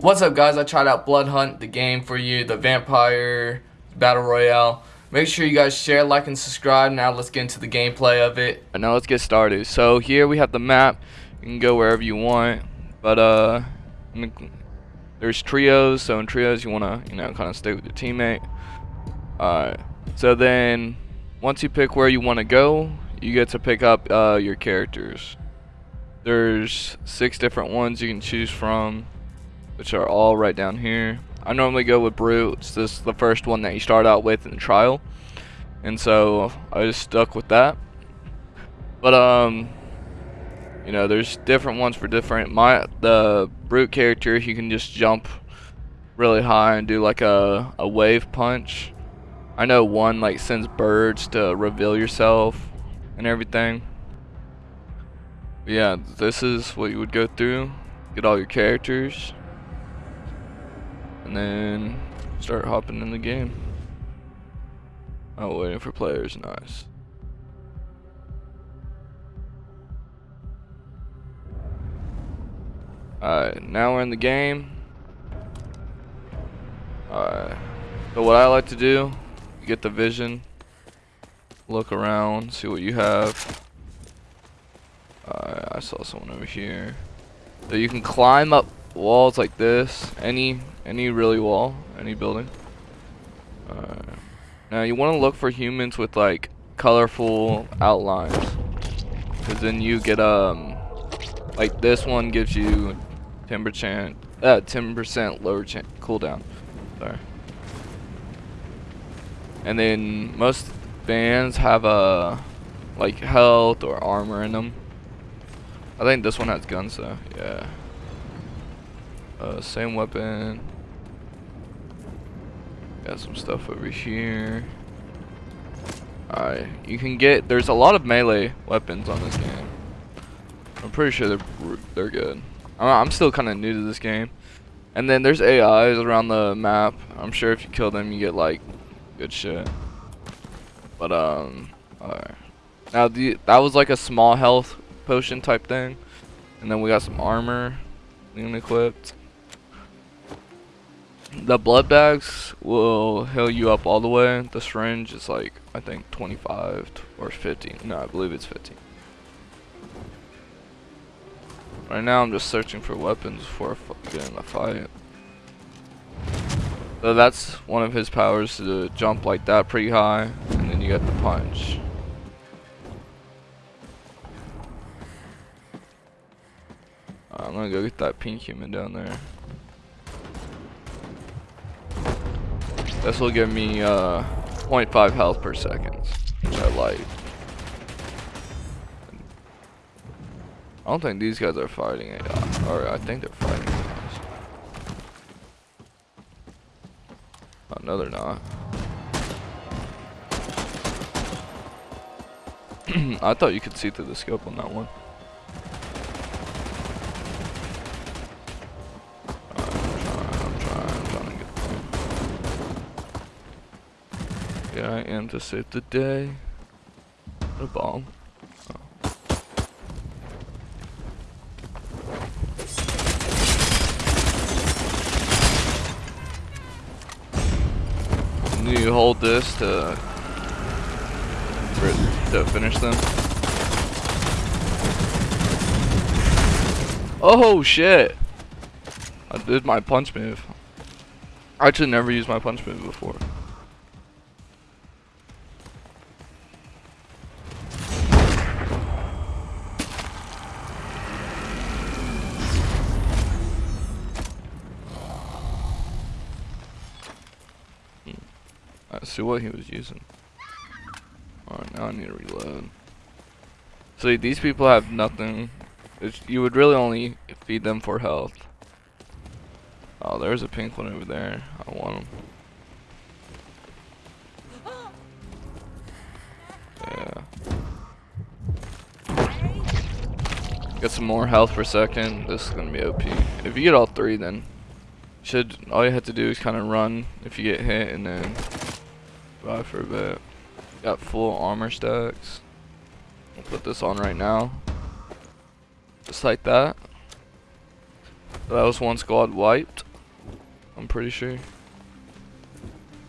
What's up guys, I tried out Bloodhunt, the game for you, the Vampire Battle Royale. Make sure you guys share, like, and subscribe. Now let's get into the gameplay of it. And now let's get started. So here we have the map. You can go wherever you want. But uh, there's trios. So in trios you want to, you know, kind of stay with your teammate. Alright. So then, once you pick where you want to go, you get to pick up uh, your characters. There's six different ones you can choose from which are all right down here. I normally go with Brute. It's just the first one that you start out with in the trial. And so I just stuck with that. But um you know, there's different ones for different my the Brute character, he can just jump really high and do like a, a wave punch. I know one like sends birds to reveal yourself and everything. But yeah, this is what you would go through. Get all your characters and then start hopping in the game. Oh, waiting for players, nice. Alright, now we're in the game. Alright, so what I like to do, get the vision, look around, see what you have. Alright, I saw someone over here. So you can climb up walls like this, any any really wall, any building. Uh, now you want to look for humans with like colorful outlines, because then you get um like this one gives you 10% uh 10% lower cooldown. Sorry. And then most bands have a like health or armor in them. I think this one has guns though. Yeah. Uh, same weapon. Got some stuff over here. Alright, you can get, there's a lot of melee weapons on this game. I'm pretty sure they're, they're good. I'm still kind of new to this game. And then there's AIs around the map. I'm sure if you kill them, you get like good shit. But um, alright. Now the that was like a small health potion type thing, and then we got some armor, equipped. The blood bags will heal you up all the way. The syringe is like, I think 25 or 50. No, I believe it's 50. Right now I'm just searching for weapons before I get in a fight. So that's one of his powers to jump like that pretty high and then you get the punch. Uh, I'm gonna go get that pink human down there. This will give me uh, 0.5 health per second, which I like. I don't think these guys are fighting it, or I think they're fighting it. Oh, no, they're not. I thought you could see through the scope on that one. I am to save the day. A bomb. Oh. you hold this to to finish them. Oh shit! I did my punch move. I actually never used my punch move before. What he was using. Alright, now I need to reload. See, these people have nothing. It's, you would really only feed them for health. Oh, there's a pink one over there. I want him. Yeah. Get some more health for a second. This is gonna be OP. If you get all three, then should all you have to do is kind of run if you get hit, and then Buy for a bit. Got full armor stacks. I'll put this on right now. Just like that. That was one squad wiped. I'm pretty sure.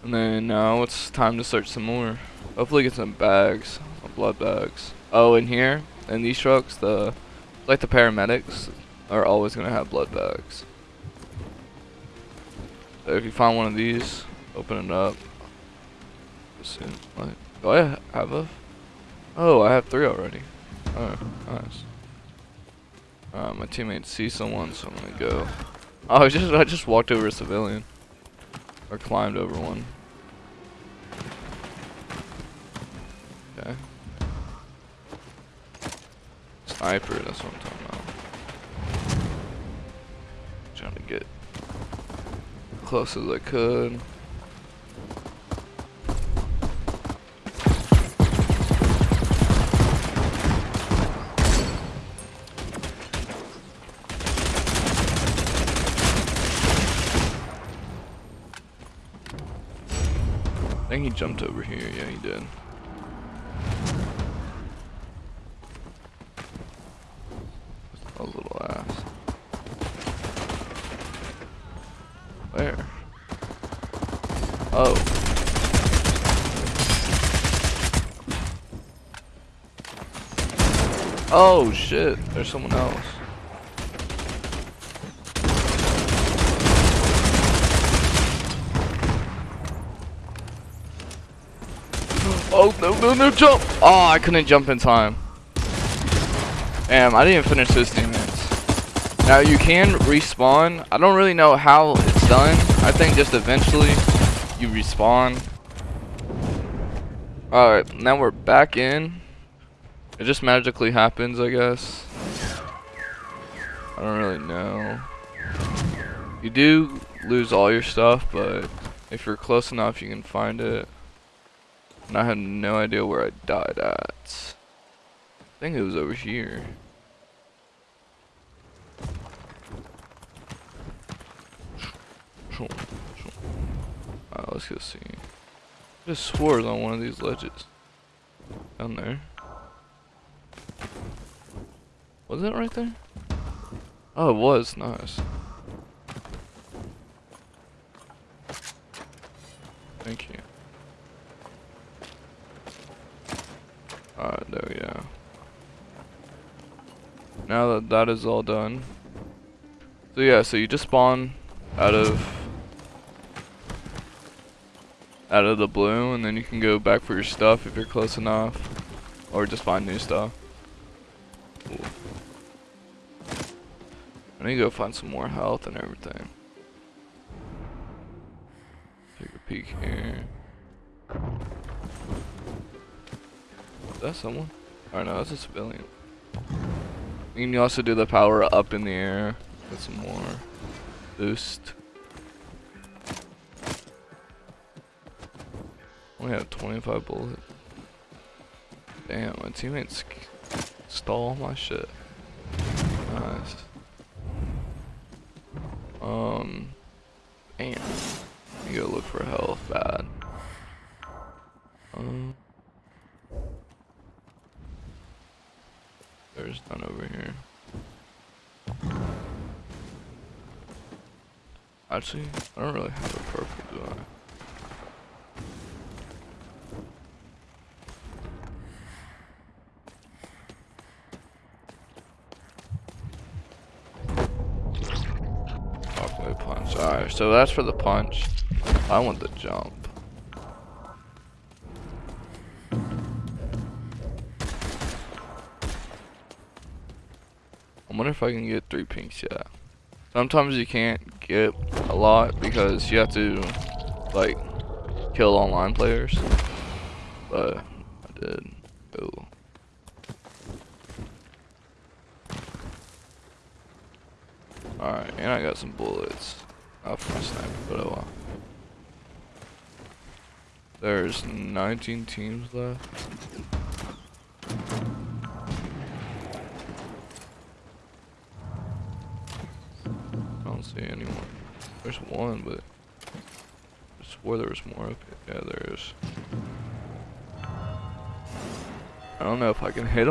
And then now it's time to search some more. Hopefully get some bags, some blood bags. Oh, in here, in these trucks, the like the paramedics are always gonna have blood bags. So if you find one of these, open it up. Soon. What? Do I have a? Oh, I have three already. Oh, nice. Uh, my teammates see someone, so I'm gonna go. Oh, I just I just walked over a civilian, or climbed over one. Okay. Sniper, that's what I'm talking about. Trying to get close as I could. Think he jumped over here. Yeah, he did. A little ass. Where? Oh. Oh shit, there's someone else. Oh, no, no, no, jump! Oh, I couldn't jump in time. Damn, I didn't finish his teammates. Now, you can respawn. I don't really know how it's done. I think just eventually you respawn. Alright, now we're back in. It just magically happens, I guess. I don't really know. You do lose all your stuff, but if you're close enough, you can find it. And I have no idea where I died at. I think it was over here. Alright, let's go see. I just swore on one of these ledges. Down there. Was it right there? Oh, it was. Nice. Thank you. Alright, there we go. Now that that is all done. So yeah, so you just spawn out of out of the blue and then you can go back for your stuff if you're close enough. Or just find new stuff. Cool. I need to go find some more health and everything. Take a peek here. that someone? Oh no, that's a civilian. You can also do the power up in the air. Get some more boost. Only have 25 bullets. Damn, my teammates stole my shit. Nice. Um, damn. You go look for health bad. Um. There's none over here. Actually, I don't really have a purple, do I? punch. Alright, so that's for the punch. I want the jump. Wonder if I can get three pinks yet. Sometimes you can't get a lot because you have to like kill online players. But I did. Ooh. Alright, and I got some bullets. Not for my sniper, but oh well. There's 19 teams left. Don't see anyone. There's one, but I swore there was more here. Yeah, there is. I don't know if I can hit him